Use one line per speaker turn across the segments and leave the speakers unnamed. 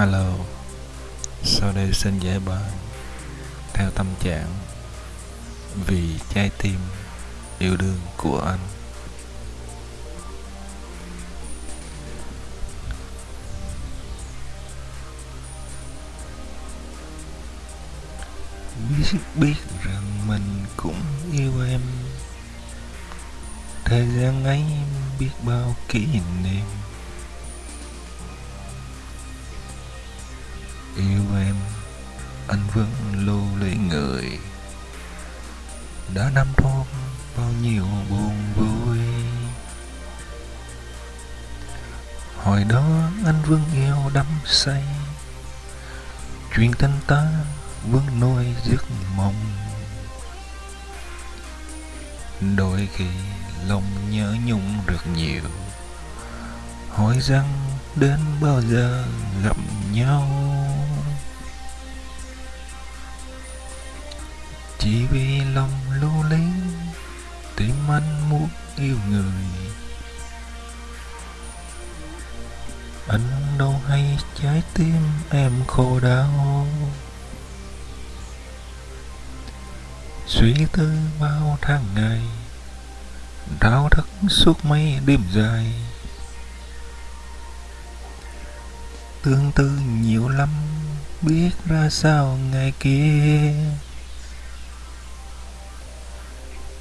Alo, Sau đây xin giải bài Theo tâm trạng Vì trái tim Yêu đương của anh. Biết biết rằng mình cũng yêu em. Thời gian ấy biết bao kỷ niệm. Yêu em, Anh vẫn lưu lấy người Đã năm tháng bao nhiêu buồn vui. Hồi đó anh vẫn yêu đắm say. Chuyện tình ta vẫn nuôi giấc mộng. Đôi khi lòng nhớ nhung được nhiều. Hỏi rằng đến bao giờ gặp nhau? Chỉ vì lòng lưu luyến Tim anh muốn yêu người. Anh đâu hay trái tim em khổ đau. Suy tư bao tháng ngày, Đau thức suốt mấy đêm dài. Tương tư nhiều lắm, Biết ra sao ngày kia.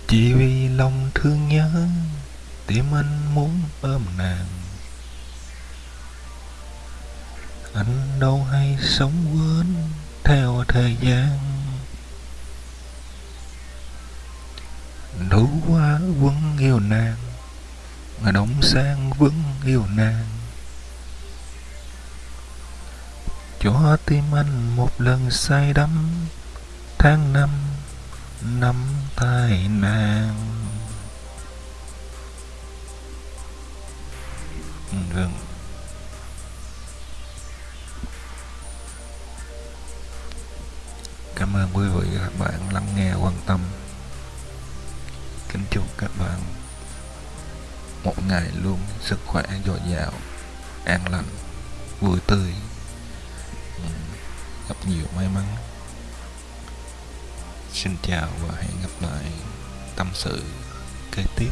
Chỉ vì lòng thương nhớ, Tim anh muốn ôm nàng. Anh đâu hay sống quên Theo thời gian. Đủ quá vẫn yêu nàng Mà đóng sang vẫn yêu nàng. Cho tim anh một lần say đắm Tháng năm năm tay nàng. Vâng Cảm ơn quý vị và các bạn lắng nghe quan tâm. Kính chúc các bạn một ngày luôn sức khỏe dồi dào, an lành, vui tươi, ừ, gặp nhiều may mắn. Xin chào và hẹn gặp lại tâm sự kế tiếp.